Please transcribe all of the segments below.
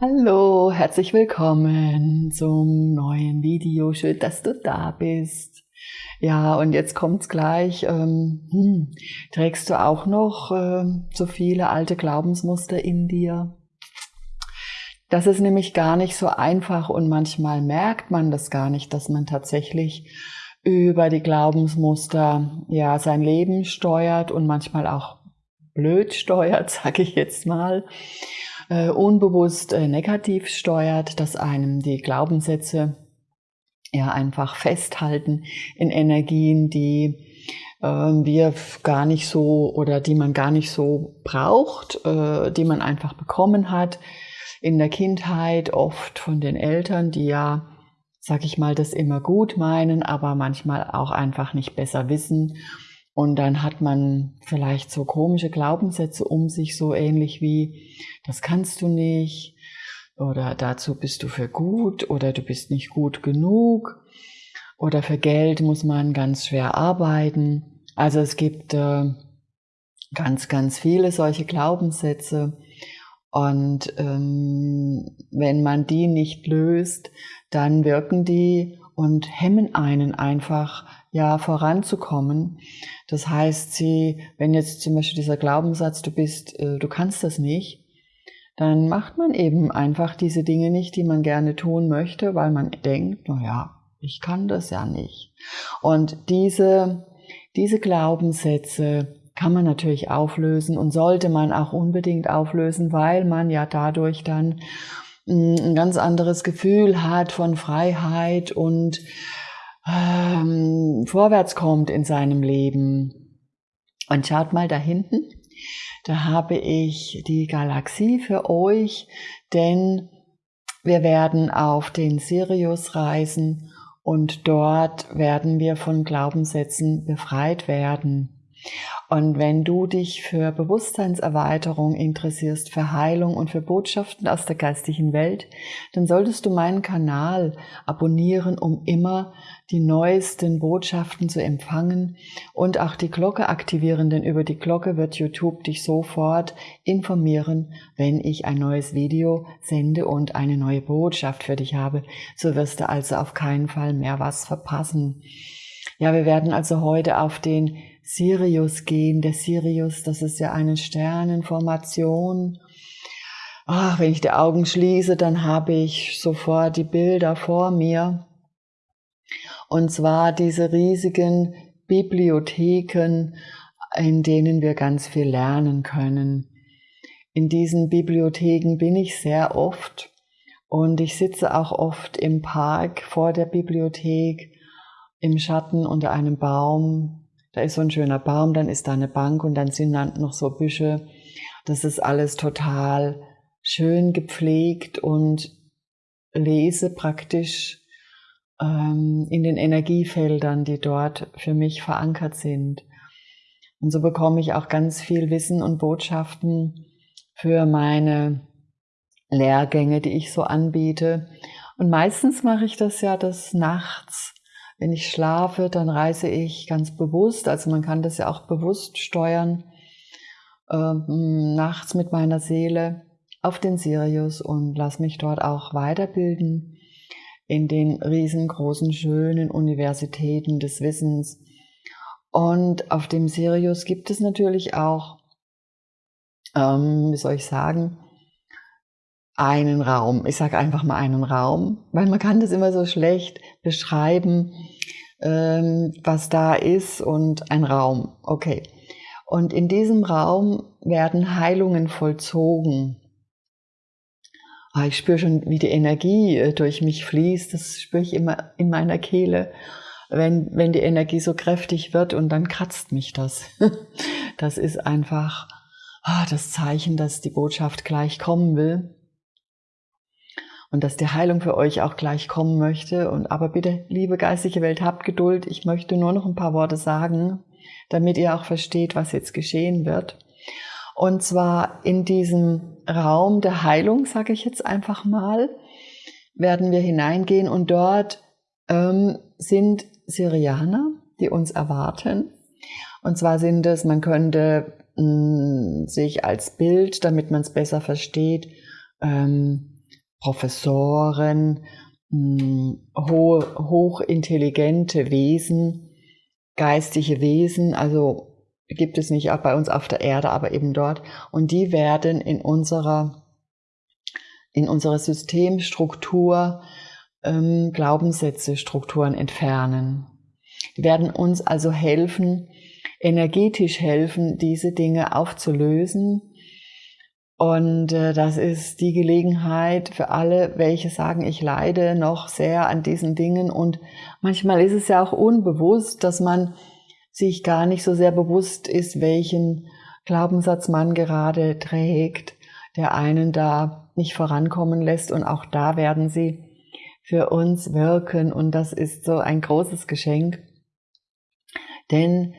Hallo, herzlich willkommen zum neuen Video. Schön, dass du da bist. Ja, und jetzt kommt's gleich. Ähm, hm, trägst du auch noch äh, so viele alte Glaubensmuster in dir? Das ist nämlich gar nicht so einfach und manchmal merkt man das gar nicht, dass man tatsächlich über die Glaubensmuster ja sein Leben steuert und manchmal auch blöd steuert, sage ich jetzt mal unbewusst äh, negativ steuert, dass einem die Glaubenssätze ja einfach festhalten in Energien, die äh, wir gar nicht so oder die man gar nicht so braucht, äh, die man einfach bekommen hat. In der Kindheit, oft von den Eltern, die ja, sag ich mal, das immer gut meinen, aber manchmal auch einfach nicht besser wissen und dann hat man vielleicht so komische Glaubenssätze um sich, so ähnlich wie, das kannst du nicht, oder dazu bist du für gut, oder du bist nicht gut genug, oder für Geld muss man ganz schwer arbeiten. Also es gibt äh, ganz, ganz viele solche Glaubenssätze. Und ähm, wenn man die nicht löst, dann wirken die und hemmen einen einfach ja voranzukommen. Das heißt, sie, wenn jetzt zum Beispiel dieser Glaubenssatz, du bist, äh, du kannst das nicht, dann macht man eben einfach diese Dinge nicht, die man gerne tun möchte, weil man denkt, na ja, ich kann das ja nicht. Und diese, diese Glaubenssätze kann man natürlich auflösen und sollte man auch unbedingt auflösen, weil man ja dadurch dann ein ganz anderes Gefühl hat von Freiheit und ähm, vorwärts kommt in seinem Leben. Und schaut mal da hinten, da habe ich die Galaxie für euch, denn wir werden auf den Sirius reisen und dort werden wir von Glaubenssätzen befreit werden. Und wenn du dich für Bewusstseinserweiterung interessierst, für Heilung und für Botschaften aus der geistigen Welt, dann solltest du meinen Kanal abonnieren, um immer die neuesten Botschaften zu empfangen und auch die Glocke aktivieren, denn über die Glocke wird YouTube dich sofort informieren, wenn ich ein neues Video sende und eine neue Botschaft für dich habe. So wirst du also auf keinen Fall mehr was verpassen. Ja, wir werden also heute auf den Sirius gehen. Der Sirius, das ist ja eine Sternenformation. Ach, wenn ich die Augen schließe, dann habe ich sofort die Bilder vor mir. Und zwar diese riesigen Bibliotheken, in denen wir ganz viel lernen können. In diesen Bibliotheken bin ich sehr oft und ich sitze auch oft im Park vor der Bibliothek im Schatten unter einem Baum. Da ist so ein schöner Baum, dann ist da eine Bank und dann sind dann noch so Büsche. Das ist alles total schön gepflegt und lese praktisch ähm, in den Energiefeldern, die dort für mich verankert sind. Und so bekomme ich auch ganz viel Wissen und Botschaften für meine Lehrgänge, die ich so anbiete. Und meistens mache ich das ja das nachts wenn ich schlafe, dann reise ich ganz bewusst, also man kann das ja auch bewusst steuern, äh, nachts mit meiner Seele auf den Sirius und lass mich dort auch weiterbilden in den riesengroßen, schönen Universitäten des Wissens. Und auf dem Sirius gibt es natürlich auch, ähm, wie soll ich sagen, einen Raum. Ich sage einfach mal einen Raum, weil man kann das immer so schlecht beschreiben, ähm, was da ist und ein Raum. Okay. Und in diesem Raum werden Heilungen vollzogen. Ah, ich spüre schon, wie die Energie äh, durch mich fließt. Das spüre ich immer in meiner Kehle, wenn, wenn die Energie so kräftig wird und dann kratzt mich das. Das ist einfach ah, das Zeichen, dass die Botschaft gleich kommen will und dass die Heilung für euch auch gleich kommen möchte. Und aber bitte, liebe geistige Welt, habt Geduld. Ich möchte nur noch ein paar Worte sagen, damit ihr auch versteht, was jetzt geschehen wird. Und zwar in diesem Raum der Heilung, sage ich jetzt einfach mal, werden wir hineingehen und dort ähm, sind Syrianer, die uns erwarten. Und zwar sind es, man könnte mh, mm, sich als Bild, damit man es besser versteht, ähm, Professoren, hm, hochintelligente Wesen, geistige Wesen, also gibt es nicht auch bei uns auf der Erde, aber eben dort. Und die werden in unserer, in unserer Systemstruktur ähm, Glaubenssätze, Strukturen entfernen. Die werden uns also helfen, energetisch helfen, diese Dinge aufzulösen. Und äh, das ist die Gelegenheit für alle, welche sagen, ich leide noch sehr an diesen Dingen. Und manchmal ist es ja auch unbewusst, dass man sich gar nicht so sehr bewusst ist, welchen Glaubenssatz man gerade trägt, der einen da nicht vorankommen lässt. Und auch da werden sie für uns wirken. Und das ist so ein großes Geschenk. Denn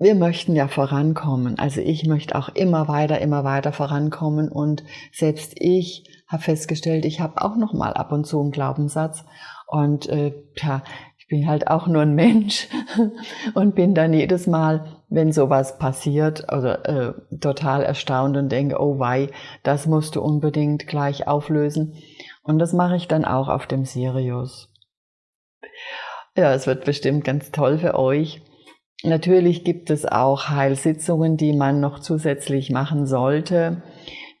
wir möchten ja vorankommen. Also ich möchte auch immer weiter, immer weiter vorankommen. Und selbst ich habe festgestellt, ich habe auch noch mal ab und zu einen Glaubenssatz. Und äh, ja, bin halt auch nur ein Mensch und bin dann jedes Mal, wenn sowas passiert, also äh, total erstaunt und denke, oh wei, das musst du unbedingt gleich auflösen. Und das mache ich dann auch auf dem Sirius. Ja, es wird bestimmt ganz toll für euch. Natürlich gibt es auch Heilsitzungen, die man noch zusätzlich machen sollte.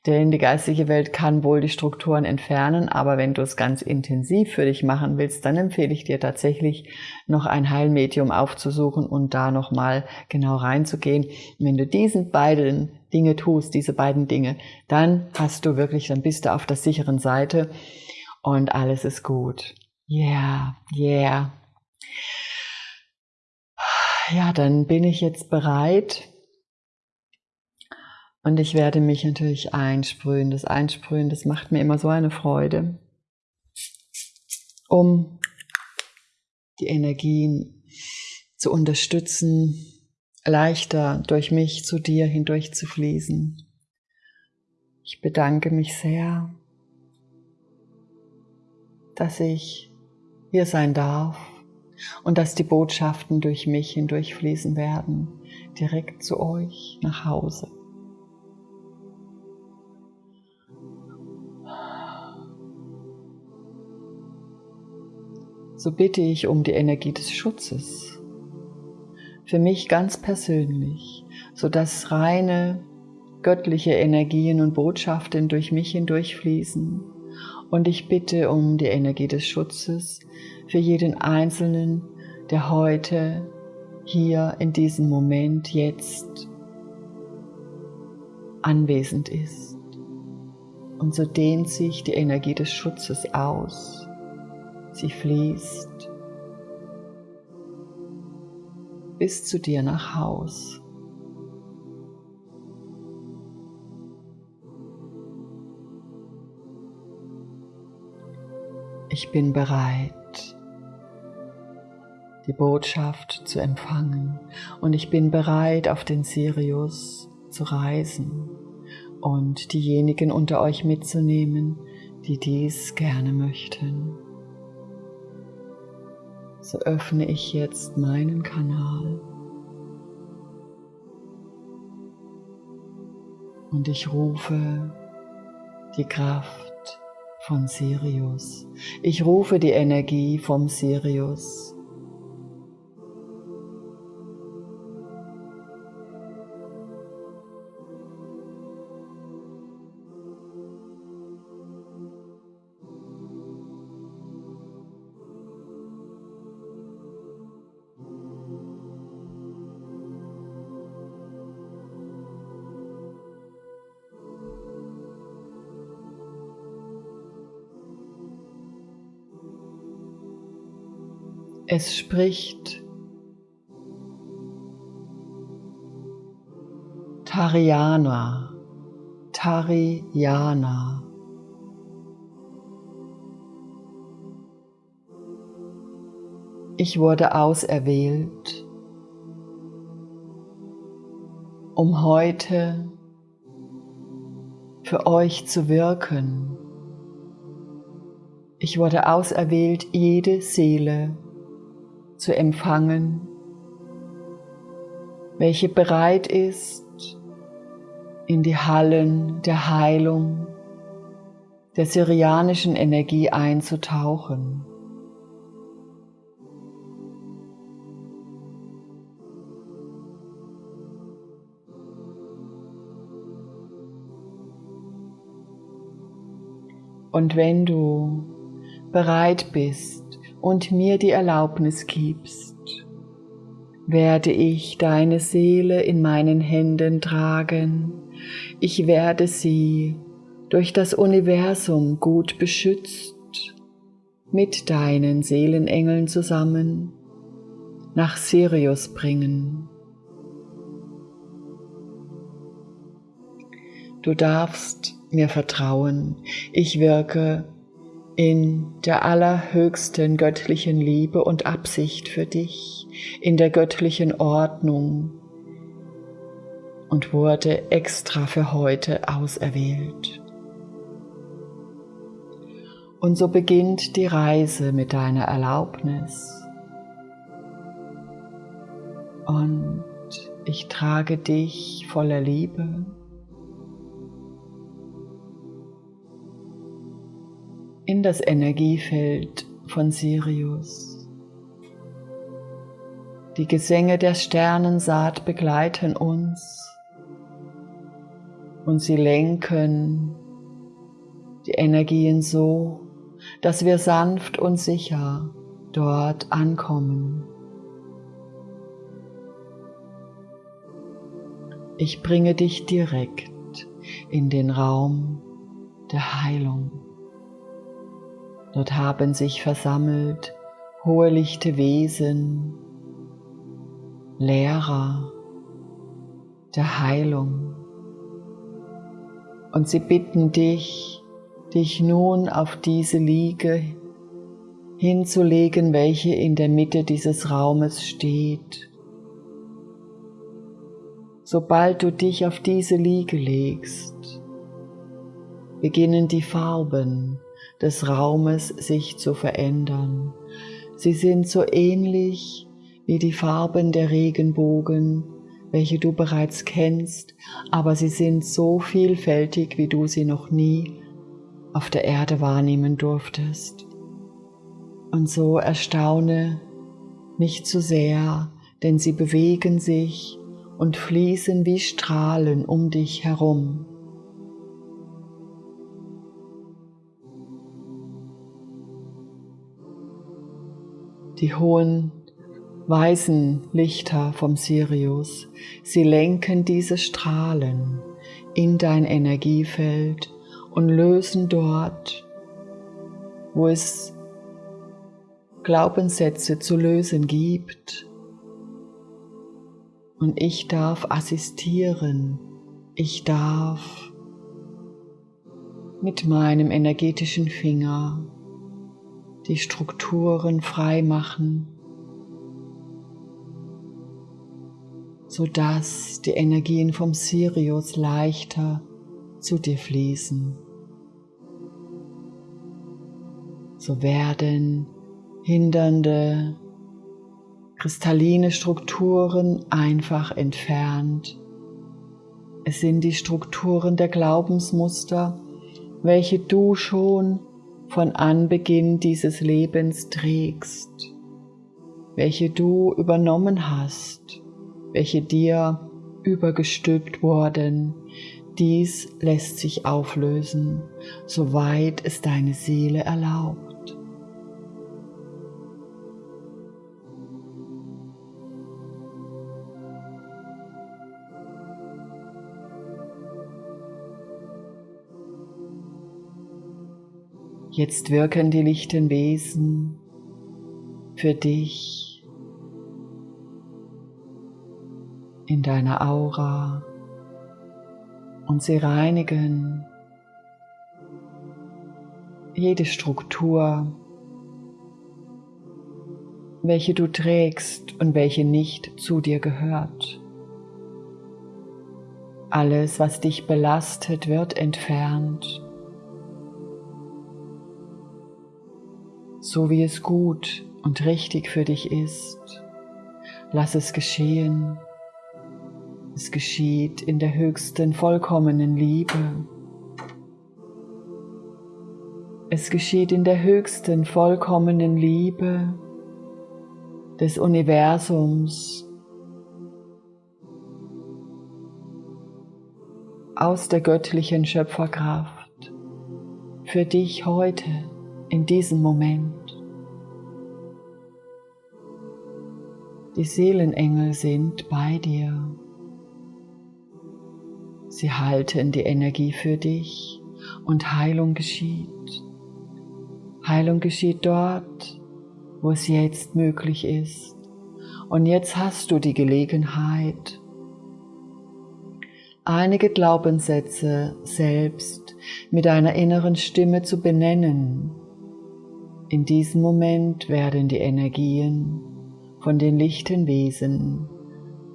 Denn die geistige Welt kann wohl die Strukturen entfernen, aber wenn du es ganz intensiv für dich machen willst, dann empfehle ich dir tatsächlich noch ein Heilmedium aufzusuchen und da nochmal genau reinzugehen. Wenn du diesen beiden Dinge tust, diese beiden Dinge, dann hast du wirklich, dann bist du auf der sicheren Seite und alles ist gut. Yeah, yeah. Ja, dann bin ich jetzt bereit, und ich werde mich natürlich einsprühen. Das Einsprühen, das macht mir immer so eine Freude, um die Energien zu unterstützen, leichter durch mich zu dir hindurch zu fließen. Ich bedanke mich sehr, dass ich hier sein darf und dass die Botschaften durch mich hindurch fließen werden, direkt zu euch nach Hause. so bitte ich um die Energie des Schutzes. Für mich ganz persönlich, so dass reine göttliche Energien und Botschaften durch mich hindurchfließen. Und ich bitte um die Energie des Schutzes für jeden Einzelnen, der heute, hier, in diesem Moment, jetzt anwesend ist. Und so dehnt sich die Energie des Schutzes aus Sie fließt bis zu dir nach Haus. Ich bin bereit, die Botschaft zu empfangen. Und ich bin bereit, auf den Sirius zu reisen und diejenigen unter euch mitzunehmen, die dies gerne möchten. So öffne ich jetzt meinen Kanal. Und ich rufe die Kraft von Sirius. Ich rufe die Energie vom Sirius Es spricht Tariana, Tariana. Ich wurde auserwählt, um heute für euch zu wirken. Ich wurde auserwählt, jede Seele zu empfangen, welche bereit ist, in die Hallen der Heilung der syrianischen Energie einzutauchen. Und wenn du bereit bist und mir die Erlaubnis gibst, werde ich deine Seele in meinen Händen tragen. Ich werde sie durch das Universum gut beschützt, mit deinen Seelenengeln zusammen nach Sirius bringen. Du darfst mir vertrauen. Ich wirke in der allerhöchsten göttlichen Liebe und Absicht für dich, in der göttlichen Ordnung und wurde extra für heute auserwählt. Und so beginnt die Reise mit deiner Erlaubnis. Und ich trage dich voller Liebe in das Energiefeld von Sirius. Die Gesänge der Sternensaat begleiten uns und sie lenken die Energien so, dass wir sanft und sicher dort ankommen. Ich bringe dich direkt in den Raum der Heilung. Dort haben sich versammelt hohe lichte Wesen, Lehrer der Heilung. Und sie bitten dich, dich nun auf diese Liege hinzulegen, welche in der Mitte dieses Raumes steht. Sobald du dich auf diese Liege legst, beginnen die Farben des Raumes sich zu verändern. Sie sind so ähnlich wie die Farben der Regenbogen, welche du bereits kennst, aber sie sind so vielfältig, wie du sie noch nie auf der Erde wahrnehmen durftest. Und so erstaune nicht zu sehr, denn sie bewegen sich und fließen wie Strahlen um dich herum. Die hohen weißen Lichter vom Sirius, sie lenken diese Strahlen in dein Energiefeld und lösen dort, wo es Glaubenssätze zu lösen gibt. Und ich darf assistieren, ich darf mit meinem energetischen Finger die Strukturen frei machen, sodass die Energien vom Sirius leichter zu dir fließen. So werden hindernde kristalline Strukturen einfach entfernt. Es sind die Strukturen der Glaubensmuster, welche du schon von Anbeginn dieses Lebens trägst, welche du übernommen hast, welche dir übergestülpt wurden, dies lässt sich auflösen, soweit es deine Seele erlaubt. Jetzt wirken die lichten Wesen für dich in deiner Aura und sie reinigen jede Struktur, welche du trägst und welche nicht zu dir gehört. Alles, was dich belastet, wird entfernt so wie es gut und richtig für dich ist. Lass es geschehen. Es geschieht in der höchsten, vollkommenen Liebe. Es geschieht in der höchsten, vollkommenen Liebe des Universums aus der göttlichen Schöpferkraft für dich heute in diesem Moment. Die Seelenengel sind bei dir. Sie halten die Energie für dich und Heilung geschieht. Heilung geschieht dort, wo es jetzt möglich ist. Und jetzt hast du die Gelegenheit, einige Glaubenssätze selbst mit deiner inneren Stimme zu benennen. In diesem Moment werden die Energien von den lichten Wesen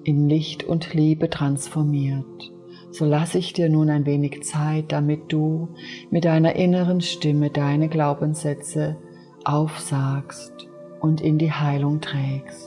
in Licht und Liebe transformiert. So lasse ich dir nun ein wenig Zeit, damit du mit deiner inneren Stimme deine Glaubenssätze aufsagst und in die Heilung trägst.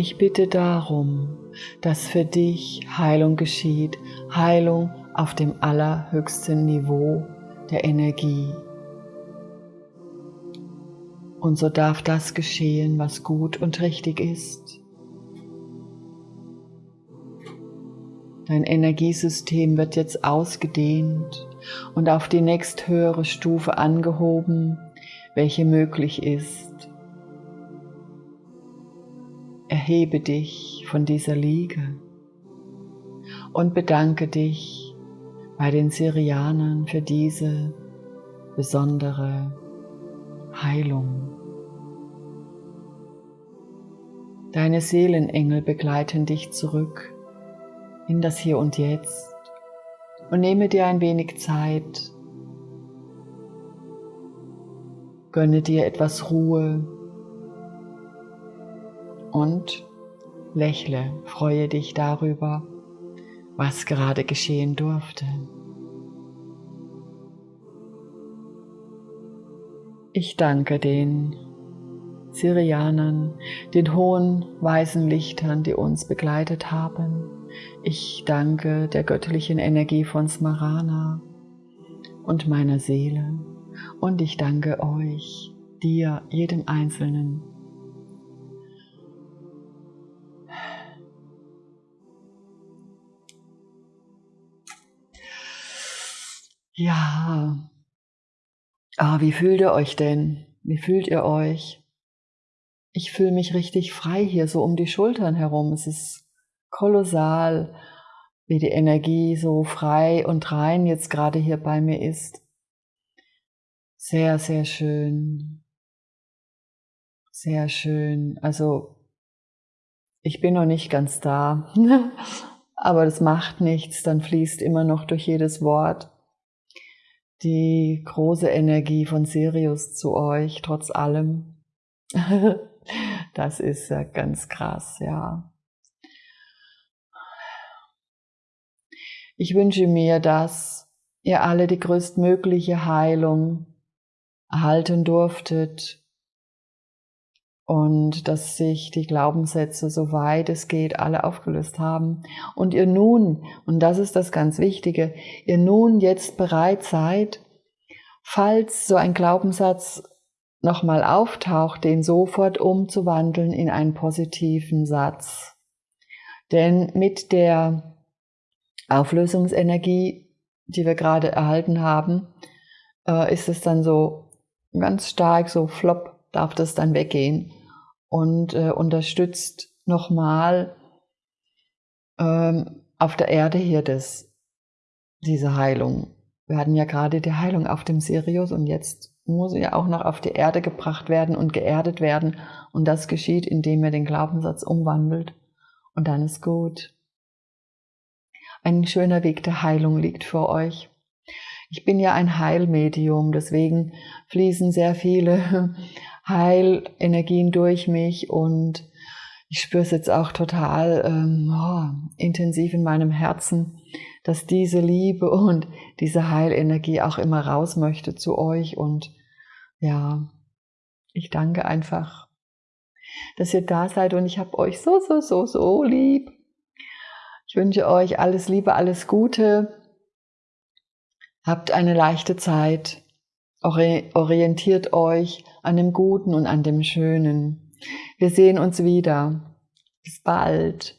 Ich bitte darum, dass für dich Heilung geschieht, Heilung auf dem allerhöchsten Niveau der Energie. Und so darf das geschehen, was gut und richtig ist. Dein Energiesystem wird jetzt ausgedehnt und auf die nächsthöhere Stufe angehoben, welche möglich ist. Erhebe dich von dieser Liege und bedanke dich bei den Syrianern für diese besondere Heilung. Deine Seelenengel begleiten dich zurück in das Hier und Jetzt und nehme dir ein wenig Zeit, gönne dir etwas Ruhe und lächle, freue dich darüber, was gerade geschehen durfte. Ich danke den Syrianern, den hohen weißen Lichtern, die uns begleitet haben. Ich danke der göttlichen Energie von Smarana und meiner Seele. Und ich danke euch, dir, jedem Einzelnen, Ja. Ah, wie fühlt ihr euch denn? Wie fühlt ihr euch? Ich fühle mich richtig frei hier, so um die Schultern herum. Es ist kolossal, wie die Energie so frei und rein jetzt gerade hier bei mir ist. Sehr, sehr schön. Sehr schön. Also, ich bin noch nicht ganz da, aber das macht nichts, dann fließt immer noch durch jedes Wort die große Energie von Sirius zu euch, trotz allem. das ist ja ganz krass, ja. Ich wünsche mir, dass ihr alle die größtmögliche Heilung erhalten durftet und dass sich die Glaubenssätze, soweit es geht, alle aufgelöst haben und ihr nun, und das ist das ganz Wichtige, ihr nun jetzt bereit seid, falls so ein Glaubenssatz nochmal auftaucht, den sofort umzuwandeln in einen positiven Satz. Denn mit der Auflösungsenergie, die wir gerade erhalten haben, äh, ist es dann so ganz stark, so flop, darf das dann weggehen und äh, unterstützt nochmal ähm, auf der Erde hier das, diese Heilung. Wir hatten ja gerade die Heilung auf dem Sirius und jetzt muss ja auch noch auf die Erde gebracht werden und geerdet werden. Und das geschieht, indem er den Glaubenssatz umwandelt. Und dann ist gut. Ein schöner Weg der Heilung liegt vor euch. Ich bin ja ein Heilmedium, deswegen fließen sehr viele Heilenergien durch mich und ich spüre es jetzt auch total ähm, oh, intensiv in meinem Herzen, dass diese Liebe und diese Heilenergie auch immer raus möchte zu euch. Und ja, ich danke einfach, dass ihr da seid und ich habe euch so, so, so, so lieb. Ich wünsche euch alles Liebe, alles Gute. Habt eine leichte Zeit. Orientiert euch an dem Guten und an dem Schönen. Wir sehen uns wieder. Bis bald.